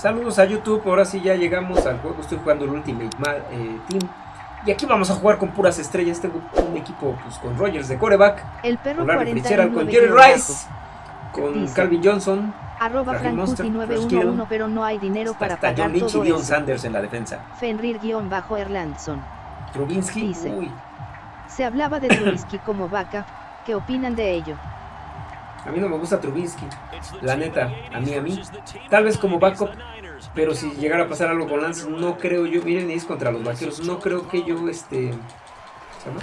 Saludos a YouTube, ahora sí ya llegamos al juego, estoy jugando el Ultimate eh, Team. Y aquí vamos a jugar con puras estrellas, tengo un equipo pues, con Rogers de coreback, el perro con con Jerry Rice, con Calvin Johnson, arroba Frankuti911 pero no hay dinero para está pagar John todo y Dion Sanders en la defensa. Fenrir-Erlandson. Trubinsky, Dice, uy. Se hablaba de Trubisky como vaca, ¿qué opinan de ello? A mí no me gusta Trubinsky, la neta, a mí, a mí. Tal vez como backup, pero si llegara a pasar algo con Lance, no creo yo, miren, es contra los vaqueros, no creo que yo, este, ¿se llama?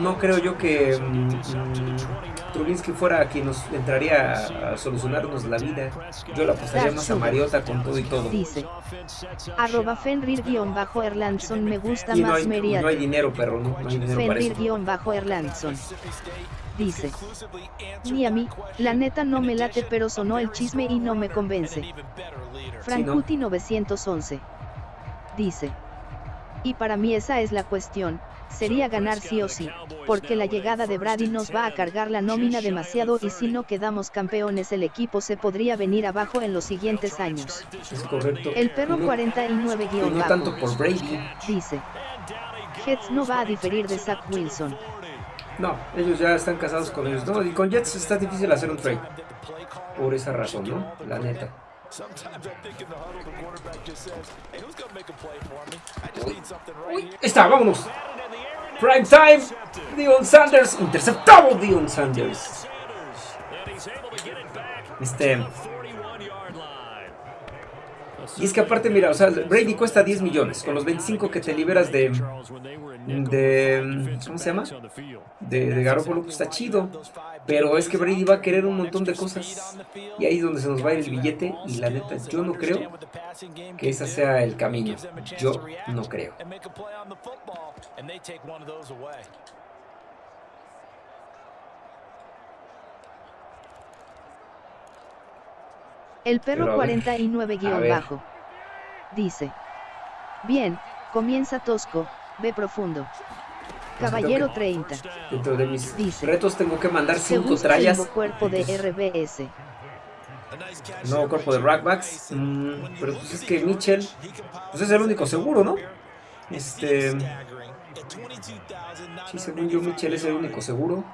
No creo yo que mm, Trubinsky fuera quien nos entraría a, a solucionarnos la vida. Yo la apostaría más a Mariota con todo y todo. Dice, arroba Fenrir-Erlandson me gusta Y no más hay, no hay dinero, perro, no, no hay dinero para eso. Fenrir-Erlandson. Dice, ni a mí, la neta no me late pero sonó el chisme y no me convence. Frankuti 911. Dice, y para mí esa es la cuestión, sería ganar sí o sí, porque la llegada de Brady nos va a cargar la nómina demasiado y si no quedamos campeones el equipo se podría venir abajo en los siguientes años. Es correcto. El perro Y no- 49 y no tanto por Brady. dice, Jets no va a diferir de Zach Wilson. No, ellos ya están casados con ellos. No, y con Jets está difícil hacer un trade. Por esa razón, ¿no? La neta. Uy, está, vámonos. Prime time. Dion Sanders. Interceptado Dion Sanders. Este. Y es que aparte, mira, o sea, Brady cuesta 10 millones. Con los 25 que te liberas de. De ¿Cómo se llama? De, de Garoppolo, pues está chido. Pero es que Brady va a querer un montón de cosas. Y ahí es donde se nos va a ir el billete. Y la neta, yo no creo que ese sea el camino. Yo no creo. El perro Pero a ver, 49 a guion ver. bajo. Dice. Bien, comienza tosco, ve profundo. Caballero 30. Dentro de mis Dice. retos tengo que mandar Se 5 busca el trallas. nuevo cuerpo de RBS. Nuevo cuerpo de Rackbacks. Mm, pero pues es que Mitchell. Pues es el único seguro, ¿no? Este. Sí, según yo, Mitchell es el único seguro.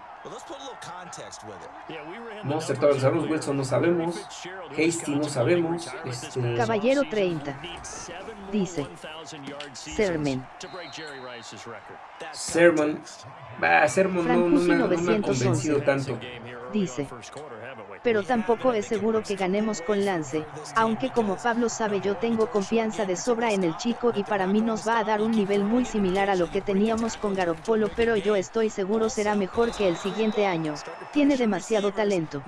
Monster todavía no sabemos. Wilson no sabemos. Hasty no sabemos. Este. Caballero 30. Dice. Sermon. Sermon. Bah, Sermon no, no me, no me ha 911. convencido tanto. Dice. Pero tampoco es seguro que ganemos con Lance, aunque como Pablo sabe yo tengo confianza de sobra en el chico y para mí nos va a dar un nivel muy similar a lo que teníamos con Garoppolo pero yo estoy seguro será mejor que el siguiente año, tiene demasiado talento.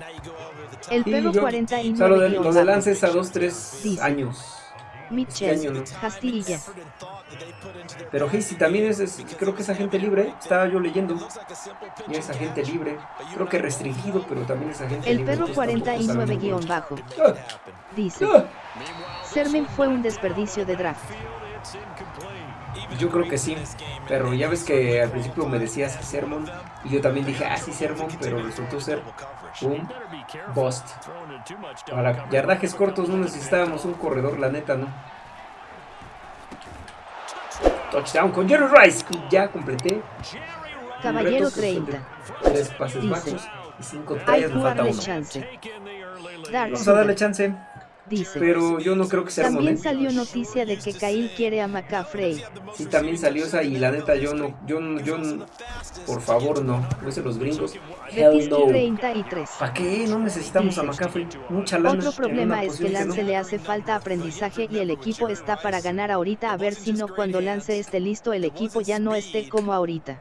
El perro yo- 49 o sea, lo de, lo de bajo. Lance es a 2-3 Dice. años. Mitchell. Castilla, Pero Hasty también es, es- creo que es agente libre, estaba yo leyendo. Y es agente libre, creo que restringido, pero también es agente el libre. perro entonces tampoco 49 sabemos guion mucho. bajo, Ah, dice, ah, fue un desperdicio de draft. Yo creo que sí, pero ya ves que al principio me decías Sermon y yo también dije, ah, sí, Sermon, pero resultó ser un bust. Para yardajes cortos no necesitábamos un corredor, la neta, ¿no? Touchdown con Jerry Rice, ya completé. Caballero reto, pues, 30. de Tres pases Dice, bajos y cinco Hay tallas, me falta darle uno. chance. Vamos a darle chance, dice. pero yo no creo que Sermon, También salió noticia de que Kyle quiere a McCaffrey. Sí, también salió esa y la neta yo no, yo, no- yo, no- por favor no, no sé los gringos. Hell no. 33. ¿Para qué? No necesitamos a Dice, McCaffrey. Mucha lana. Otro problema una es que Lance no. le hace falta aprendizaje y el equipo está para ganar ahorita a ver si no cuando Lance esté listo el equipo ya no esté como ahorita.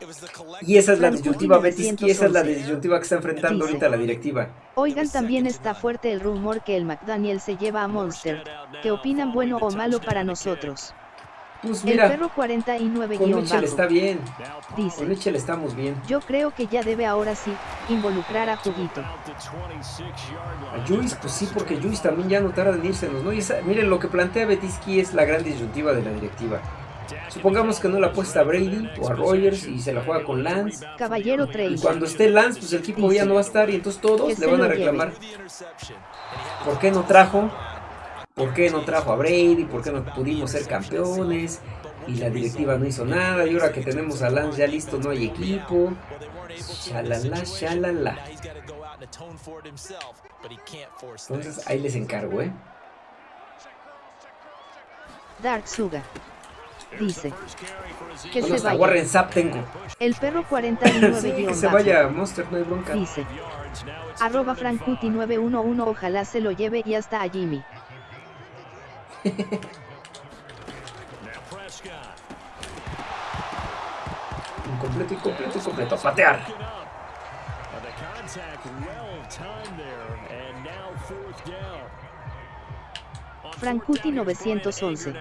Y esa es la disyuntiva, Betis, y esa es la 911. disyuntiva que está enfrentando Dice. ahorita la directiva. Oigan también está fuerte el rumor que el McDaniel se lleva a Monster. ¿Qué opinan bueno o malo para nosotros? Pues El mira, perro 49 con Mitchell está bien. Con Dice. Mitchell estamos bien. Yo creo que ya debe ahora sí, involucrar a Juguito. A Juice, pues sí, porque Juice también ya no tarda en irse, ¿no? Y esa- miren, lo que plantea Betisky es la gran disyuntiva de la directiva. Supongamos que no la apuesta a Brady o a Rogers y se la juega con Lance. Caballero Y 30. cuando esté Lance, pues el equipo ya no va a estar y entonces todos le van a reclamar. ¿Por qué no trajo ¿Por qué no trajo a Brady? ¿Por qué no pudimos ser campeones? Y la directiva no hizo nada. Y ahora que tenemos a Lance ya listo, no hay equipo. Shalala, shalala. Entonces ahí les encargo, ¿eh? Dark Suga. Dice. Que se vaya. Warren Sapp tengo. El perro 49 Sí, que se vaya Monster, no hay bronca. Dice. Arroba Frankuti 911 ojalá se lo lleve y hasta a Jimmy. Incompleto, incompleto, incompleto. A patear. Frankuti 911.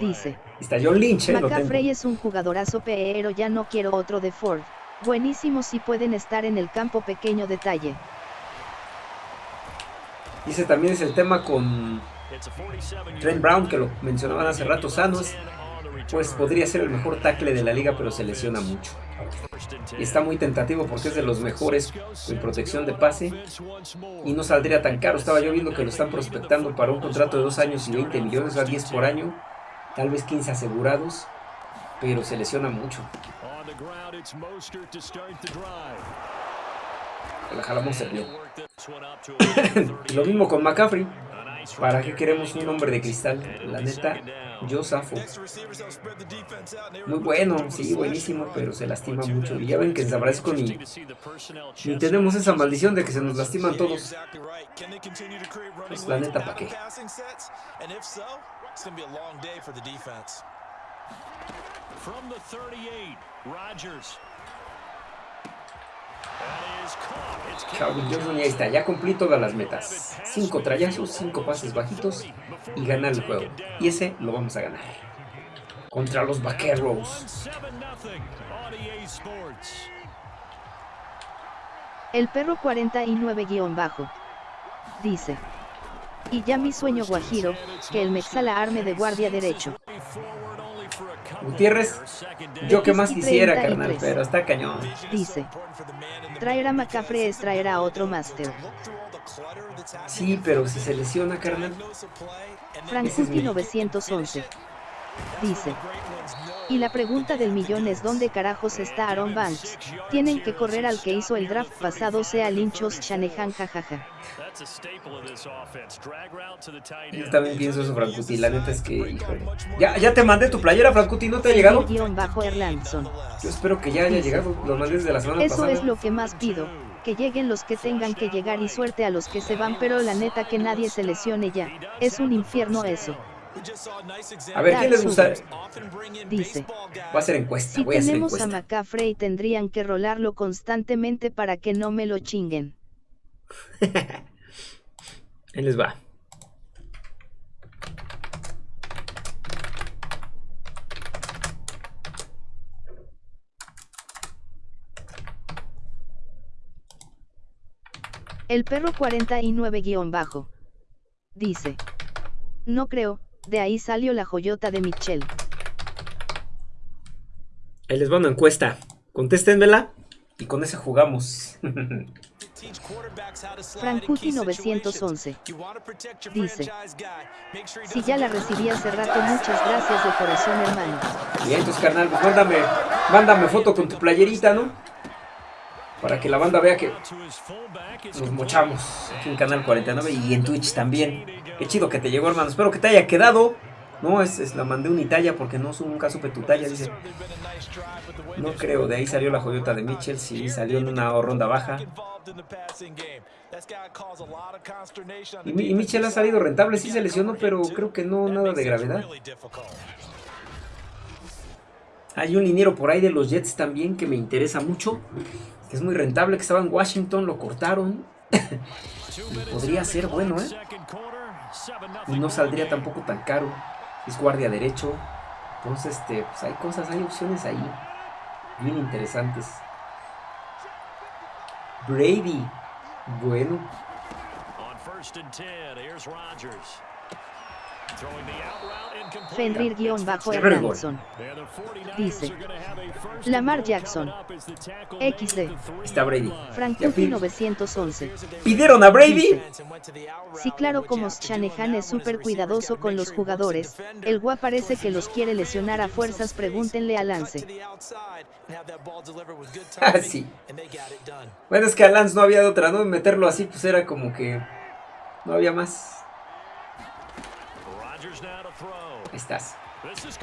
Dice. Está John Lynch, ¿eh? McCaffrey es un jugadorazo pero ya no quiero otro de Ford. Buenísimo si pueden estar en el campo pequeño detalle. Ese también es el tema con Trent Brown, que lo mencionaban hace rato, sanos. Pues podría ser el mejor tackle de la liga, pero se lesiona mucho. Está muy tentativo porque es de los mejores en protección de pase. Y no saldría tan caro. Estaba yo viendo que lo están prospectando para un contrato de 2 años y 20 millones, a 10 por año. Tal vez 15 asegurados. Pero se lesiona mucho. La jalamos se. Lo mismo con McCaffrey. ¿Para qué queremos un hombre de cristal? La neta, yo zafo. Muy bueno, sí, buenísimo, pero se lastima mucho. Y ya ven que en San Francisco ni, tenemos esa maldición de que se nos lastiman todos. Pues la neta, ¿para qué? From the 38, Rodgers. Calvin Johnson ya está, ya cumplí todas las metas. Cinco trayazos, cinco pases bajitos y ganar el juego. Y ese lo vamos a ganar. Contra los Vaqueros. 7 nothing on EA Sports. El perro 49 guion bajo. Dice. Y ya mi sueño guajiro, que el Mexala arme de guardia derecho. Forward only for a couple Gutiérrez, yo que más quisiera, 33. carnal, pero está cañón. Dice. Traer a McCaffrey es traer a otro máster. Sí, pero si se lesiona, carnal. Frankuti 911. Dice. Y la pregunta del millón es ¿dónde carajos está Aaron Banks? Tienen que correr al que hizo el draft pasado sea Linchos Shanahan jajaja. Yo también pienso eso, Francuti. La neta es que, híjole. Ya, ya te mandé tu playera, Francuti, ¿no te ha llegado? Guión bajo Erlandson. Yo espero que ya haya llegado. Lo mandé desde la semana Eso pasada. es lo que más pido, que lleguen los que tengan que llegar y suerte a los que se van, pero la neta que nadie se lesione ya. Es un infierno eso. A ver, ¿quién les gusta? Dice. Va a ser encuesta, Si voy a hacer tenemos a encuesta. McCaffrey tendrían que rolarlo constantemente para que no me lo chinguen. Ahí les va. El perro 49 guion bajo. Dice. No creo, de ahí salió la joyota de Michelle. Ahí les va una encuesta. Contéstenmela y con esa jugamos. Frankuti 911. Dice. Si ya la recibí hace rato, muchas gracias de corazón hermano. Bien, entonces, carnal, pues mándame, mándame foto con tu playerita, ¿no? Para que la banda vea que nos mochamos aquí en Canal 49 y en Twitch también. Qué chido que te llegó, hermano. Espero que te haya quedado. No, es, es- la mandé unitalla porque no nunca supe tu talla, dice. No creo, de ahí salió la joyota de Mitchell, sí, salió en una ronda baja. Y Mitchell ha salido rentable, sí se lesionó, pero creo que no nada de gravedad. Hay un liniero por ahí de los Jets también que me interesa mucho, que es muy rentable, que estaba en Washington, lo cortaron. Y podría ser bueno, ¿eh? second quarter. 7 Y no saldría tampoco tan caro. Es guardia derecho. Entonces, este, pues hay cosas, hay opciones ahí. Bien interesantes. Brady. Bueno, On first and 10, here's Rodgers. Fenrir-Erlandson. Dice. Lamar Jackson. XD. Está Brady. Frankuti 911. ¿Pidieron a Brady? Sí, claro, como Shanahan es súper cuidadoso con los jugadores, el gua parece que los quiere lesionar a fuerzas, pregúntenle a Lance. Ah, sí. Bueno, es que a Lance no había de otra, ¿no? Meterlo así, pues era como que no había más. Ahí estás.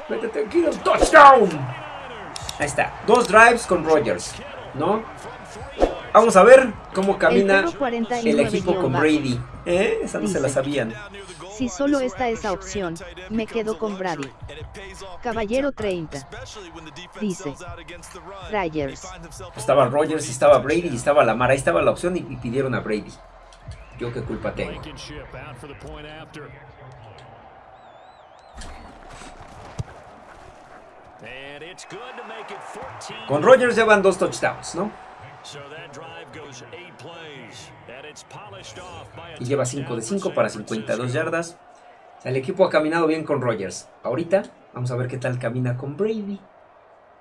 Vete tranquilo. ¡Touchdown! Ahí está. Dos drives con Rogers. ¿No? Vamos a ver cómo camina el, equipo con Brady. ¿Eh? Esa no se la sabían. Si solo está esa opción, me quedo con Brady. Caballero 30. Dice. Rogers. Estaba Rogers, estaba Brady y estaba Lamar. Ahí estaba la opción y, y pidieron a Brady. Yo qué culpa tengo. Con Rogers llevan dos touchdowns, ¿no? Y lleva 5 de 5 para 52 yardas. el equipo ha caminado bien con Rogers. Ahorita vamos a ver qué tal camina con Brady.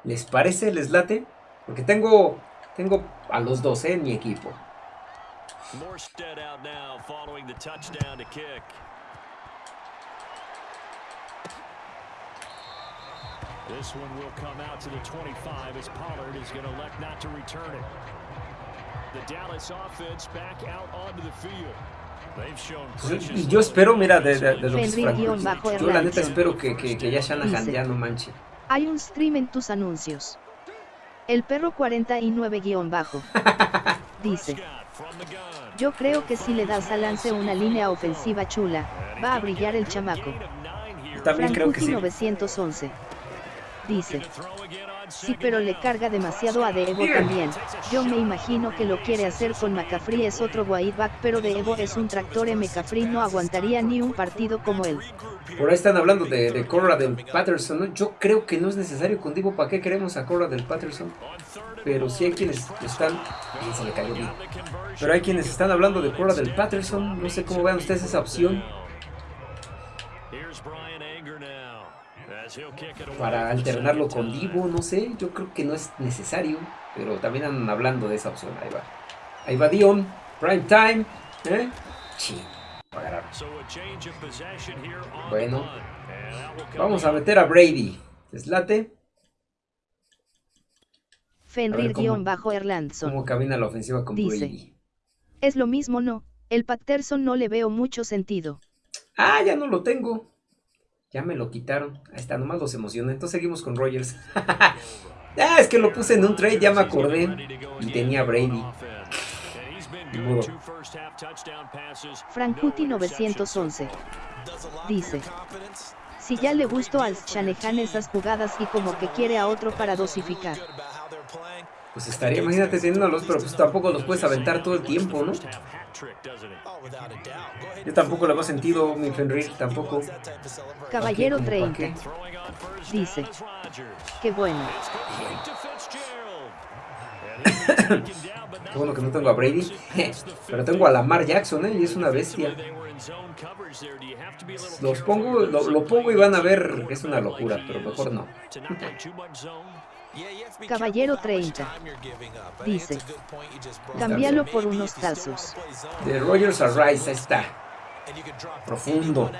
¿Les parece? ¿Les late? Porque tengo, tengo a los dos ¿eh? en mi equipo. This one will come out to the 25 as Pollard is going to elect not to return it. The Dallas offense back out onto the field. Yo espero, mira, de, de, de los. Yo la neta espero que, que, que ya Shanahan ya no manche. Hay un stream en tus anuncios. El perro 49-bajo. Dice. Yo creo que si le das a Lance una línea ofensiva chula, va a brillar el chamaco. También creo que sí. 911 dice. Sí, pero le carga demasiado a Devo también. Yo me imagino que lo quiere hacer con McCaffrey es otro back, pero Devo es un tractor y McCaffrey no aguantaría ni un partido como él. Por ahí están hablando de, de Cora del Patterson. Yo creo que no es necesario con Divo. ¿Para qué queremos a Cora del Patterson? Pero sí hay quienes están... se le cayó bien. Pero hay quienes están hablando de Cora del Patterson. No sé cómo vean ustedes esa opción. Para alternarlo con Divo, no sé, yo creo que no es necesario, pero también andan hablando de esa opción, ahí va. Ahí va Dion, prime time, ¿eh? Sí, Bueno, vamos a meter a Brady, ¿deslate? Fenrir-Erlandson. ¿Cómo camina la ofensiva con Dice, Brady? Es lo mismo, no. El Patterson no le veo mucho sentido. Ah, ya no lo tengo. Ya me lo quitaron. Ahí está, nomás los emocioné. Entonces seguimos con Rogers. ah, es que lo puse en un trade, ya me acordé. Y tenía Brady. Frankuti 911 dice si ya le gustó al Shanahan esas jugadas y como que quiere a otro para dosificar pues estaría, imagínate teniéndolos, pero pues tampoco los puedes aventar todo el tiempo, ¿no? Yo tampoco le hago sentido, mi Fenrir, tampoco. Caballero 30. Dice. Qué bueno. Qué bueno que no tengo a Brady. Pero tengo a Lamar Jackson, ¿eh? Y es una bestia. Los pongo, lo, lo pongo y van a ver, es una locura, pero mejor no. Caballero 30. Dice. Cámbialo por unos tazos. De Rogers a Rice, ahí está. Profundo.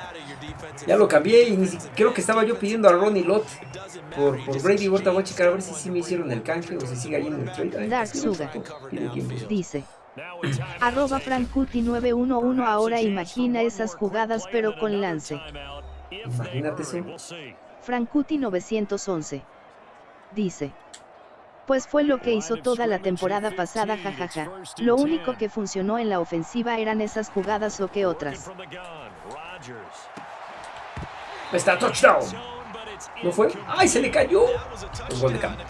Ya lo cambié y creo que estaba yo pidiendo a Ronnie Lott por, por Brady. Ahorita voy a checar a ver si sí me hicieron el canje o si sigue ahí en el trade. Dark Suga. Dice. Arroba Frankuti911 ahora imagina esas jugadas pero con lance. Imagínate eso. Frankuti 911 dice. Pues fue lo que hizo toda la temporada pasada jajaja. Lo único que funcionó en la ofensiva eran esas jugadas o que otras. Está touchdown. ¿No fue? ¡Ay, se le cayó! Un gol de campo.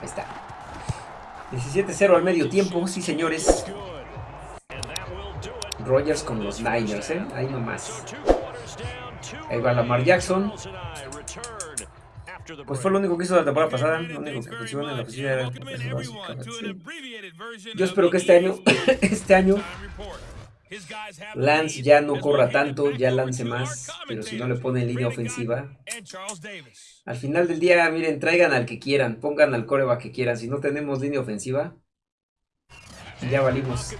Ahí está. 17-0 al medio tiempo, sí señores. Rogers con los Niners, ¿eh? Ahí nomás. Ahí va Lamar Jackson. Pues fue lo único que hizo la temporada pasada, lo único que funcionó en la oficina era Yo espero que este año, este año, Lance ya no corra tanto, ya lance más, pero si no le pone línea ofensiva. Al final del día, miren, traigan al que quieran, pongan al coreback que quieran. Si no tenemos línea ofensiva, ya valimos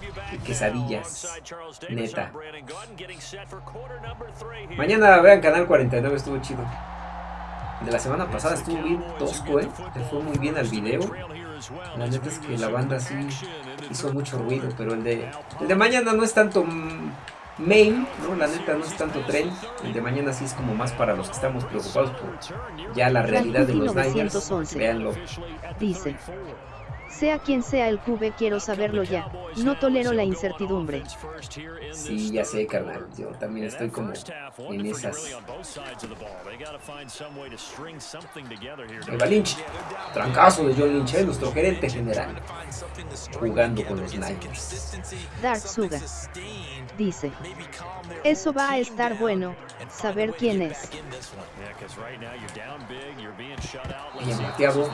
quesadillas, neta. Mañana vean Canal 49, estuvo chido. De la semana pasada estuvo bien tosco, ¿eh? Le fue muy bien al video. La neta es que la banda sí hizo mucho ruido, pero el de, el de mañana no es tanto main, ¿no? La neta no es tanto tren. El de mañana sí es como más para los que estamos preocupados por ya la realidad de los Niners. Véanlo. Dice. Sea quien sea el QB quiero saberlo ya, no tolero la incertidumbre. Sí, ya sé, carnal, yo también estoy como en esas. Eva Lynch, trancazo de John Lynch, ¿eh? nuestro gerente general, jugando con los Niners. Dark Suga dice, eso va a estar bueno, saber quién es. Bien bateado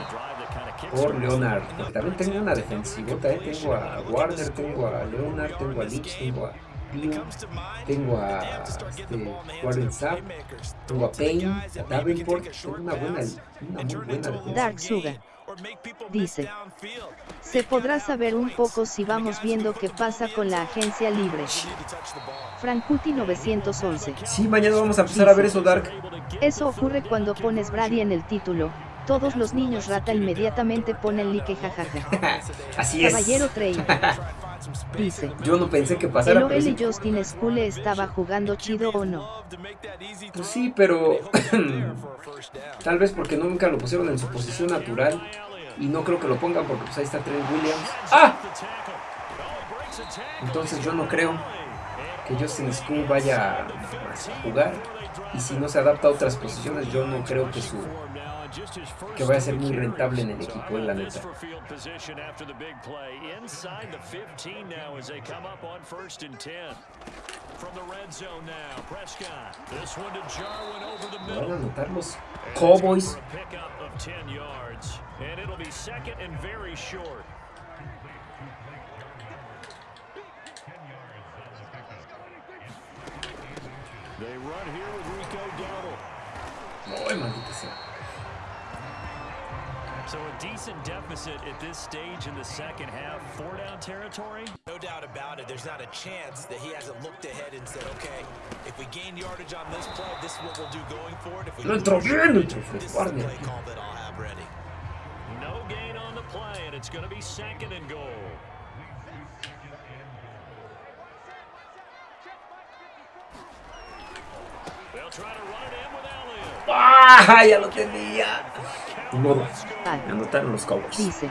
por Leonard. también tengo una defensivota, ¿eh? tengo a Warner, tengo a Leonard, tengo a Leach, tengo a tengo a este, Warren Sapp, tengo a Payne, a Davenport, tengo una buena, una muy buena defensa. Dark Suga dice, se podrá saber un poco si vamos viendo qué pasa con la agencia libre. Frankuti 911. Sí, mañana vamos a empezar a ver eso, Dark. Eso ocurre cuando pones Brady en el título. Todos los niños rata inmediatamente ponen like jajaja. Así es. Caballero Trey. Dice. Yo no pensé que pasara. ¿El Noel y Justin School estaba jugando chido o no? Pues sí, pero tal vez porque nunca lo pusieron en su posición natural y no creo que lo pongan porque pues ahí está Trent Williams. ¡Ah! Entonces yo no creo que Justin School vaya a jugar y si no se adapta a otras posiciones yo no creo que su que vaya a ser muy rentable en el equipo, en la neta. Van a anotar los Cowboys. They run here with Rico Dowdle. Maldita sea. So a decent deficit at this stage in the second half. Four down territory? No doubt about it. There's not a chance that he hasn't looked ahead and said, okay, if we gain yardage on this play, this is what we'll do going forward. If we no entró bien, no entró Fred Warner. No gain on the play, and it's going to be second and goal. They'll try to run it in with Elliott. ¡Ah! Ya lo tenía. Modo. Anotaron los Cowboys. Dice.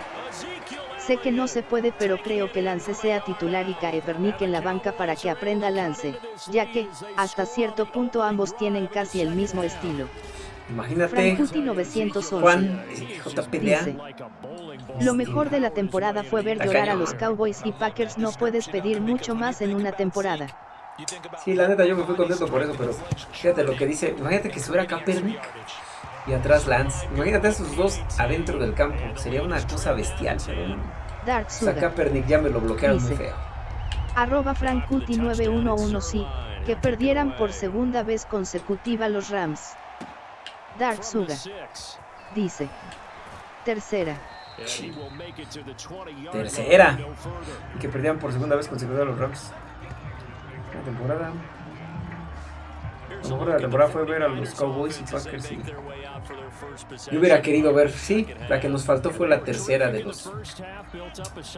Sé que no se puede pero creo que Lance sea titular y Kaepernick en la banca para que aprenda Lance, ya que, hasta cierto punto ambos tienen casi el mismo estilo. Imagínate, 911, Juan, dice, lo mejor de la temporada fue ver llorar a los Cowboys y Packers no puedes pedir mucho más en una temporada. Sí, la neta yo me fui contento por eso, pero fíjate lo que dice, imagínate que estuviera Kaepernick y atrás Lance. Imagínate esos dos adentro del campo. Sería una cosa bestial, pero Dark Suda. Kaepernick ya me lo bloquearon muy feo. Arroba Frankuti 911 sí, que perdieran por segunda vez consecutiva los Rams. Dark Suga. Dice. Tercera. Tercera. Y que perdieran por segunda vez consecutiva los Rams. La temporada. Lo mejor de la temporada fue ver a los Cowboys y Packers y yo hubiera querido ver, sí, la que nos faltó fue la tercera de los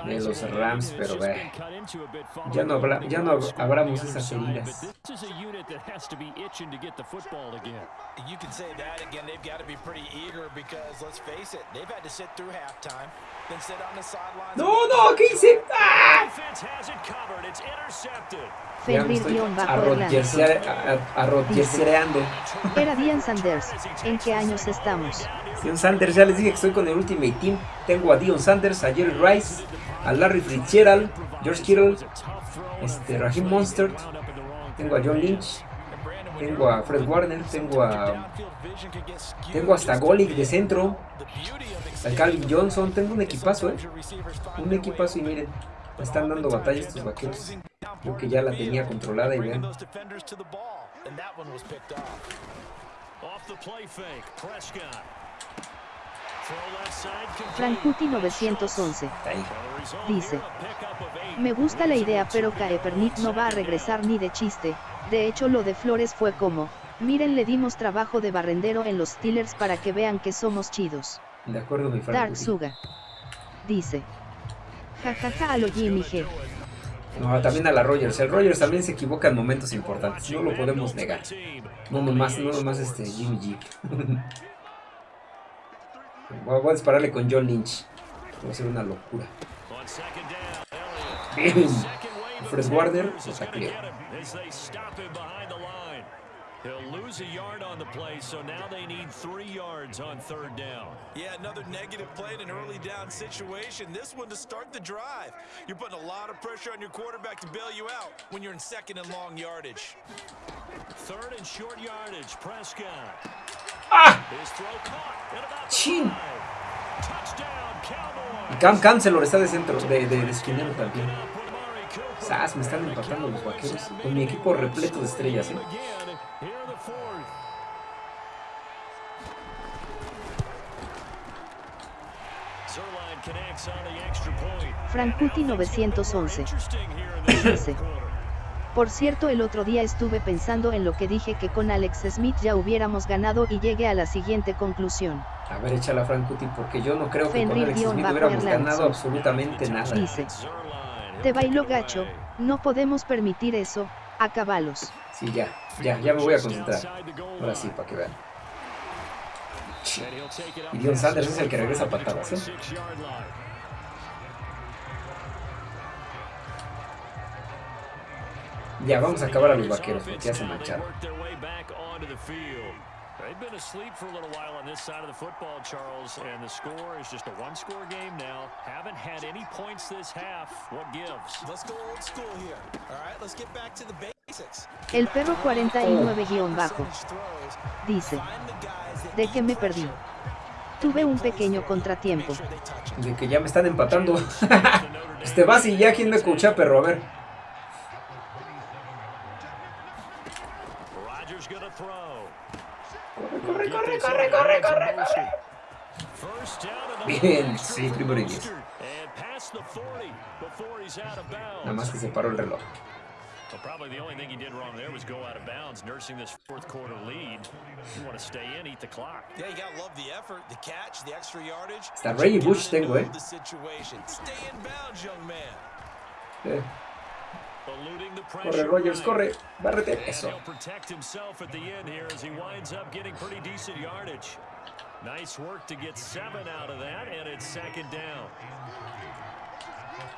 de los Rams, pero ve, ya no habla, ya no abramos esas heridas. You can say that again. They've got to be pretty eager because let's face it, they've had to sit through halftime, then sit on the sidelines. No, no, ¿qué hice? ¡Ah! Arrodillerseando. Era Dian Sanders. ¿En qué años estamos? Dion Sanders, ya les dije que estoy con el Ultimate Team. Tengo a Dion Sanders, a Jerry Rice, a Larry Fitzgerald, George Kittle, este, Raheem Monster. Tengo a John Lynch, Tengo a Fred Warner, tengo a... Tengo hasta Golic de centro. Al Calvin Johnson, tengo un equipazo, ¿eh? Un equipazo y miren, me están dando batalla estos vaqueros. Creo que ya la tenía controlada y vean. Frankuti 911 dice, me gusta la idea pero Kaepernick no va a regresar ni de chiste, de hecho lo de Flores fue como, miren le dimos trabajo de barrendero en los Steelers para que vean que somos chidos. De acuerdo mi Dark Suga. Dice, jajaja a lo Jimmy G. También a la Rogers. El Rogers también se equivoca en momentos importantes. No lo podemos negar. No nomás, no nomás este Jimmy G. Voy a dispararle con John Lynch. Va a ser una locura. Bien. Fred Warner lo sacó. He'll lose a yard on the play, so now they need three yards on third down. Yeah, another negative play in an early down situation. This one to start the drive. You're putting a lot of pressure on your quarterback to bail you out when you're in second and long yardage. Third and short yardage, Prescott. ¡Ah! ¡Chin! Cam Cancelo está de centro, de, de, de esquinero también. ¡Sas! Me están empatando los vaqueros. Con mi equipo repleto de estrellas, ¿eh? Frankuti 911. Dice. Por cierto el otro día estuve pensando en lo que dije que con Alex Smith ya hubiéramos ganado y llegué a la siguiente conclusión. A ver, échala Frankuti, porque yo no creo que con Alex Smith hubiéramos ganado absolutamente nada. Dice. Te bailo gacho, no podemos permitir eso, acabalos. Sí, ya, ya, ya me voy a concentrar. Ahora sí, para que vean. Y Dion Sanders es el que regresa a patadas, ¿eh? Ya, vamos a acabar a los vaqueros porque ya se mancharon. They've been asleep for a little while on this side of the football, Charles, and the score is just a one-score game now. Haven't had any points this half. What gives? Let's go old school here. All right, let's get back to the basics. El perro 49-bajo dice, ¿de qué me perdí? Tuve un pequeño contratiempo. De que ya me están empatando. este vas y ya, ¿quién me escucha, perro? A ver. Corre, corre, corre. Bien, sí, primero y diez. Nada más que se paró el reloj. Well, probably the only thing he did wrong there was go out of bounds, nursing this fourth quarter lead. You want to stay in, eat the clock. Yeah, you gotta love the effort, the catch, the extra yardage. Está Reggie Bush tengo, eh. Stay in bounds, young man. Eh. Corre Rogers, corre, bárrete, eso.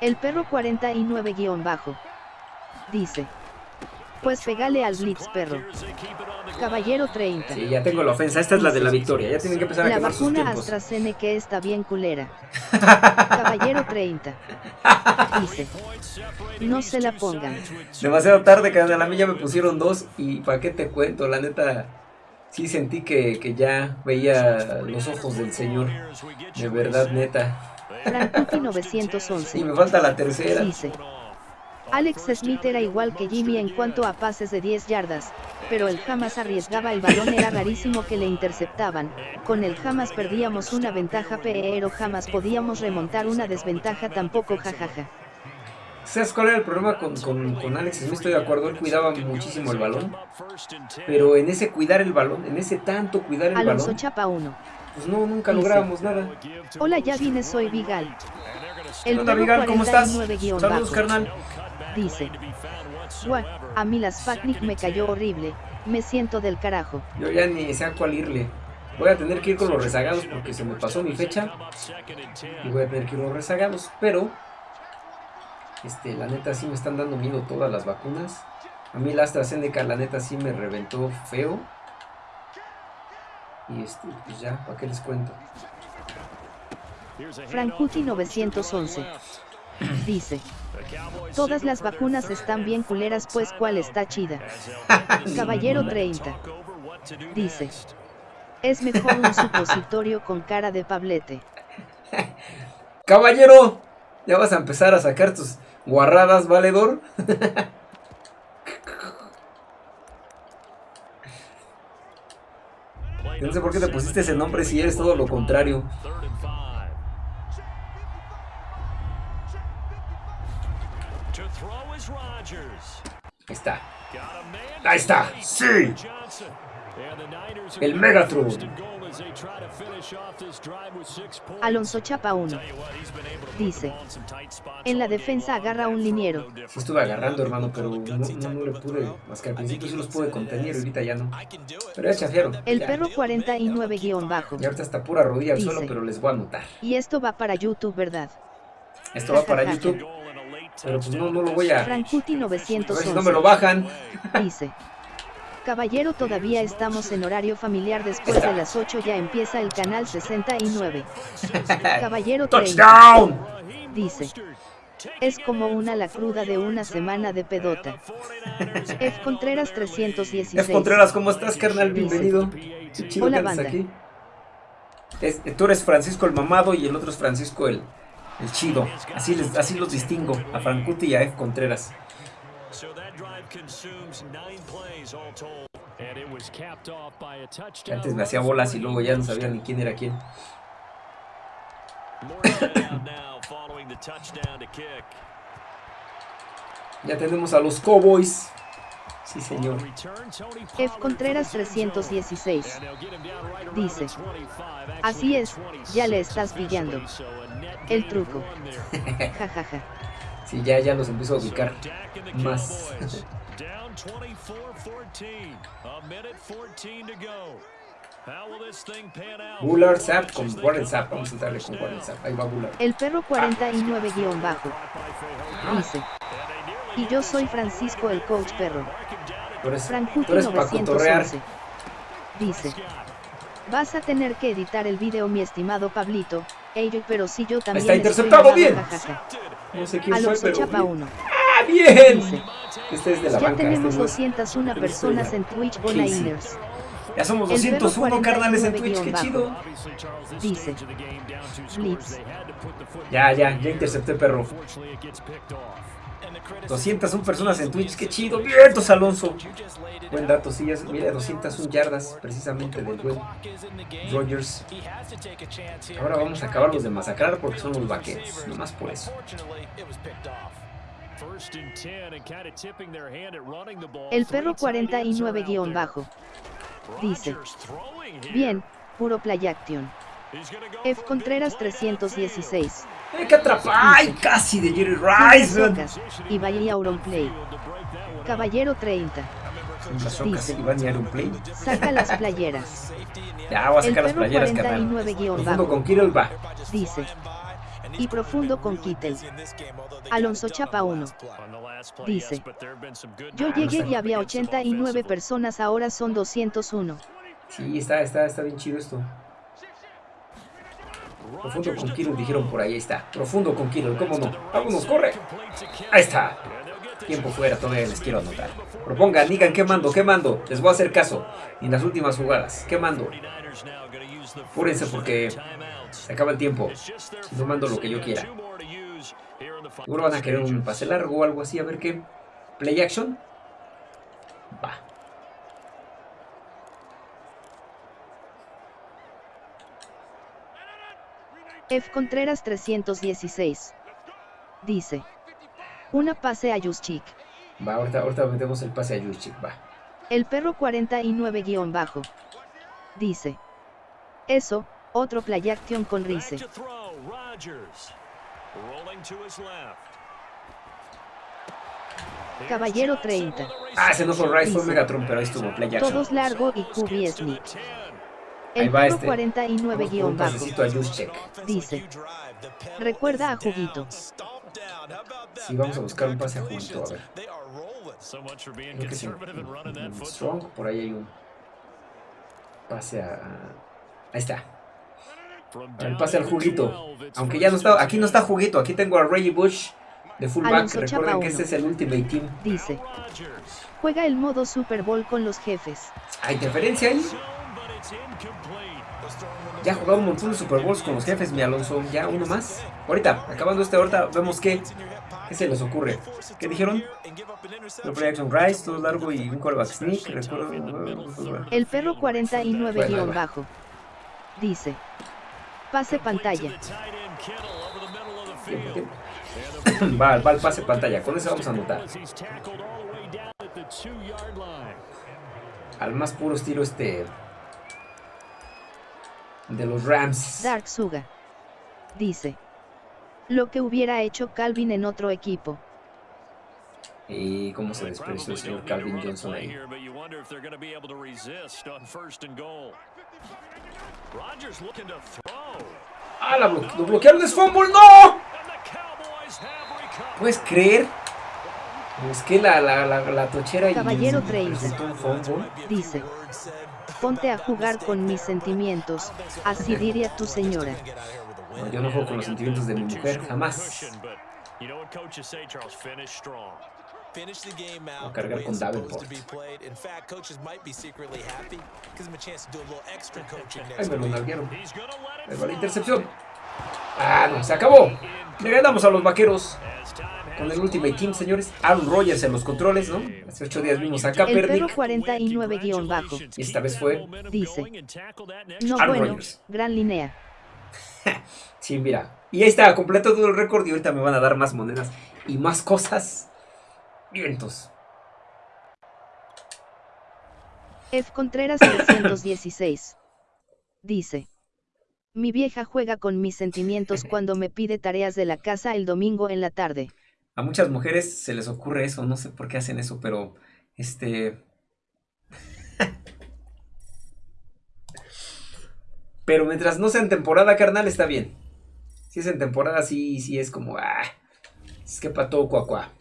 El perro 49-bajo dice, pues pegale al Blitz, perro. Caballero 30. Sí, ya tengo la ofensa. Esta es la de la victoria. Ya tienen que empezar a la quemar sus vacuna tiempos. AstraZeneca está bien culera. Caballero 30. Dice. No se la pongan. Demasiado tarde, que a la mía me pusieron dos. Y para qué te cuento, la neta. Sí sentí que, que ya veía los ojos del Señor. De verdad, neta. Frankuti 911. Y me falta la tercera. Dice. Alex Smith era igual que Jimmy en cuanto a pases de 10 yardas, pero él jamás arriesgaba el balón, era rarísimo que le interceptaban, con él jamás perdíamos una ventaja pero jamás podíamos remontar una desventaja tampoco jajaja. ¿Sabes cuál era el problema con, con, con, Alex Smith? Estoy de acuerdo, él cuidaba muchísimo el balón, pero en ese cuidar el balón, en ese tanto cuidar el Alonso balón, Chapa 1. pues no, nunca lográbamos nada. Hola, ya vine, soy Vigal. El Hola, Vigal, ¿cómo estás? Saludos, carnal. Dice. Guau, a mí las Fatnik me cayó horrible, me siento del carajo. Yo ya ni sé a cuál irle. Voy a tener que ir con los rezagados porque se me pasó mi fecha. Y voy a tener que ir con los rezagados, pero... Este, la neta sí me están dando miedo todas las vacunas. A mí la AstraZeneca, la neta sí me reventó feo. Y este, pues ya, ¿para qué les cuento? Frankuti 911 dice, Todas las vacunas están bien culeras pues cuál está chida. Caballero 30. Dice. Es mejor un supositorio con cara de pablete. Caballero, ya vas a empezar a sacar tus guarradas, valedor. no sé por qué te pusiste ese nombre si eres todo lo contrario. Ahí está. Ahí está. Sí. El Megatron. Alonso Chapa 1. Dice. En la defensa agarra un liniero. Sí estuve agarrando, hermano, pero no, no, no le pude. Más que al principio sí los pude contener, ahorita ya no. Pero ya chafiaron. El ya. perro 49 guion bajo. Y ahorita está pura rodilla al Dice. suelo, pero les voy a anotar. Y esto va para YouTube, ¿verdad? Esto va para YouTube, pero pues no, no lo voy a... A Frankuti ver si no 911. me lo bajan. Dice. Caballero, todavía estamos en horario familiar después de las 8 ya empieza el canal 69. Caballero 30. ¡Touchdown! Dice. Es como una la cruda de una semana de pedota. F. Contreras 316. F. Contreras, ¿cómo estás, carnal? Bienvenido. Qué chido Hola, que banda. aquí. Es- tú eres Francisco el mamado y el otro es Francisco el, el chido. Así, les, así los distingo, a Francuti y a F. Contreras. Antes me hacía bolas y luego ya no sabía ni quién era quién. Ya tenemos a los Cowboys. Sí, señor. F. Contreras for the end zone. 316. And they'll get him down right around Dice. the 25, actually Así es, ya le 26 estás pillando. El truco. one there. Jajaja. Sí, ya, ya los empiezo a ubicar. Más. Cowboys down 24-14. A minute 14 to go. How will this thing pan out? Bullard Zap con Warren Zap. Vamos a entrarle con Warren Zap. Ahí va Bullard. El perro 49 guion bajo. Dice. Y yo soy Francisco el coach perro. Tú eres, Frankuti tú eres para cotorrear. 911. Dice. Vas a tener que editar el video mi estimado Pablito. Ello, pero si yo también está interceptado, bien. No sé quién fue, Alonso pero... Chapa 1. ¡Ah, bien! Dice. Este es de la Ya banca. tenemos este es- 201 personas en Twitch Bonainers. Ya somos El perro 201 carnales en 49 Twitch. Qué chido. Dice. Blitz. Ya, ya, ya intercepté, perro. Unfortunately, it gets picked off. 201 personas en Twitch. Qué chido. Vientos, Alonso. Buen dato, sí. Mira, 201 yardas precisamente del buen Rogers. Ahora vamos a acabarlos de masacrar porque son los vaqueros. Nomás por eso. First and 10 and kind of tipping their hand at running the ball. El perro Three tight ends are 49 out guion bajo. Dice. Bien, puro play action. F. Contreras big play downfield. 316. ¡Ay, qué atrapa! ¡Ay, casi de Jerry Rice! y vaya Auron Play. Caballero 30. Son las socas Dice. Saca las playeras. Ya voy a sacar las playeras, carnal. 49 guion Profundo con Kirill va. Dice. Y profundo con Kittel. Alonso Chapa 1. On the last play, Dice. Yo drives llegué y había against them 89 offensively. personas, ahora son 201. Sí, está, está, está bien chido esto. Profundo con Kirill, dijeron por ahí, ahí está. Profundo con Kirill, ¿cómo no? ¡Vámonos, corre! Ahí está. Tiempo fuera, todavía les quiero anotar. Propongan, digan qué mando, qué mando. Les voy a hacer caso. En las últimas jugadas, ¿qué mando? 49ers now gonna use the Apúrense first porque se acaba el tiempo. No mando lo que yo quiera. Seguro van a querer un pase largo o algo así, a ver qué. Play action. Va. F. Contreras 316. Dice. Una pase a Juszczyk. Va, ahorita, ahorita metemos el pase a Juszczyk, va. El perro 49 guion bajo. Dice. Eso, otro play action con Rice. Caballero Johnson 30. with a Ah, ese no fue Rice, fue. Megatron, pero ahí estuvo play action. Todos largo y QB Gets 10. Ahí El va este. 49 Vamos por guion un bajo. a. Dice. Recuerda a Juguito. Sí, vamos a buscar un pase a Juguito, a ver. Creo que that en football. Strong, por ahí hay un pase a... Ahí está. El pase al juguito. 12, it's Aunque ya no está, aquí no está juguito, aquí tengo a Reggie Bush de fullback. Recuerden que este es el Ultimate Team. Dice. Juega el modo Super Bowl con los jefes. ¿Hay interferencia ahí? Ya ha jugado un montón de Super Bowls con los jefes, mi Alonso. Ya uno más. Ahorita, acabando este, ahorita vemos qué, qué se les ocurre. ¿Qué dijeron? No play action rise, todo largo y un quarterback sneak. Recuerdo. El perro 49 guion bajo. Dice. Pase pantalla. Va, va al pase pantalla. Con eso vamos a anotar. Al más puro estilo este. De los Rams. Dark Suga. Dice. Lo que hubiera hecho Calvin en otro equipo. Y cómo se despreció el señor Calvin Johnson ahí. ¡Ah, la blo lo bloquearon! ¡Es fumble! ¡No! ¿Puedes creer? Es que la, la, la, la tochera y Caballero 30. resultó un fumble. Dice. Ponte a jugar con mis sentimientos. Así diría tu señora. Yo no juego con los sentimientos de mi mujer, jamás. A cargar con Davenport. Ay, me lo week. nalgueron. Ahí va la intercepción. Ah, no, se acabó. Le ganamos a los vaqueros. Con el Ultimate Team, señores. Aaron Rodgers en los controles, ¿no? Hace ocho días vimos a El Kaepernick. 49 guion bajo. Y esta vez fue. Dice. No Aaron bueno, Rodgers. gran línea. Sí, mira. Y ahí está, completo todo el récord. Y ahorita me van a dar más monedas y más cosas. Vientos. F. Contreras 316. Dice. Mi vieja juega con mis sentimientos cuando me pide tareas de la casa el domingo en la tarde. A muchas mujeres se les ocurre eso, no sé por qué hacen eso, pero este. pero mientras no sea en temporada, carnal, está bien. Si es en temporada, sí, sí es como. Ah, es que pato cuacuá.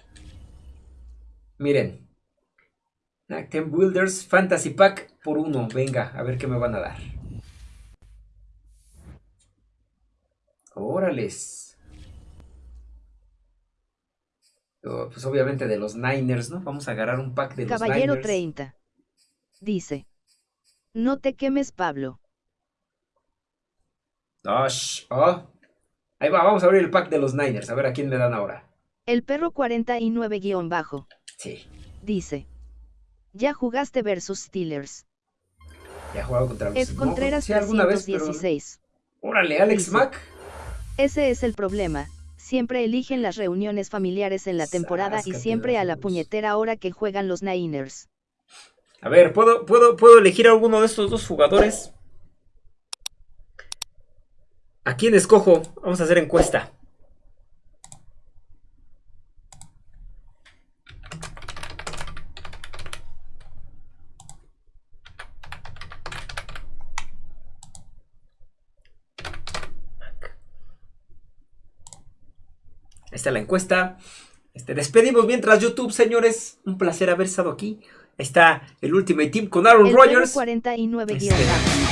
Miren. Ten Builders Fantasy Pack por uno. Venga, a ver qué me van a dar. Órales. Oh, Pues obviamente de los Niners, ¿no? Vamos a agarrar un pack de los Caballero Niners. 30. Dice. No te quemes, Pablo. Ah, sh- ah. Ahí va, vamos a abrir el pack de los Niners. A ver a quién me dan ahora. El perro 49 guion bajo. Sí, Dice. Ya jugaste versus Steelers. ya jugado contra los no, Contreras sí, alguna vez, pero- 316. Órale, Alex Dice. Mack. Ese es el problema. Siempre eligen las reuniones familiares en la temporada y siempre a la puñetera hora que juegan los Niners. A ver, ¿puedo, puedo, ¿puedo elegir a alguno de estos dos jugadores? ¿A quién escojo? Vamos a hacer encuesta. Está la encuesta. Este, despedimos mientras YouTube, señores. Un placer haber estado aquí. Está el Ultimate Team con Aaron El Rodgers. 49 Este.